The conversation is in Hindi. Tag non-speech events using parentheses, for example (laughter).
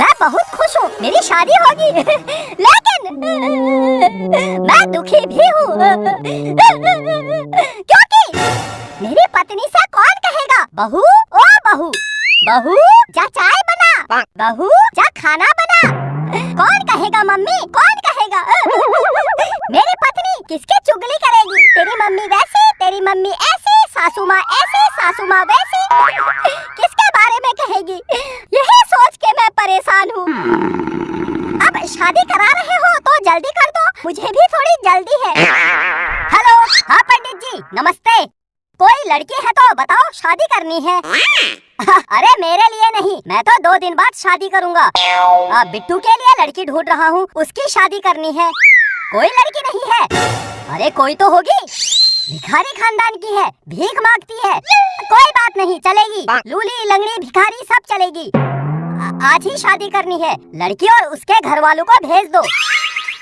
मैं बहुत खुश हूँ, मेरी शादी होगी। (laughs) लेकिन, मैं दुखी भी हूँ। क्योंकि मेरी पत्नी से कौन कहेगा, बहू, ओ बहू? बहू, जा चाय बना। बहू, जा खाना बना। कौन कहेगा, मम्मी? कौन कहेगा? (laughs) मेरी पत्नी किसकी चुगली करेगी? तेरी मम्मी वैसे, तेरी मम्मी ऐसे, सासू माँ ऐसे, सासू माँ वैसे। किसके बारे में कहेगी? परेशान हूँ अब शादी करा रहे हो तो जल्दी कर दो। मुझे भी थोड़ी जल्दी है। हेलो हाँ पंडित जी, नमस्ते। कोई लड़की है तो बताओ शादी करनी है। अरे मेरे लिए नहीं, मैं तो दो दिन बाद शादी करूँगा। बिट्टू के लिए लड़की ढूंढ रहा हूँ, उसकी शादी करनी है। कोई लड़की नहीं है। अरे कोई तो होगी। भिखारी खानदान की है, भीख मांगती है। कोई बात नहीं, चलेगी। लूली, लंगड़ी, भिखारी सब चलेगी। आज ही शादी करनी है। लड़की और उसके घर वालों को भेज दो।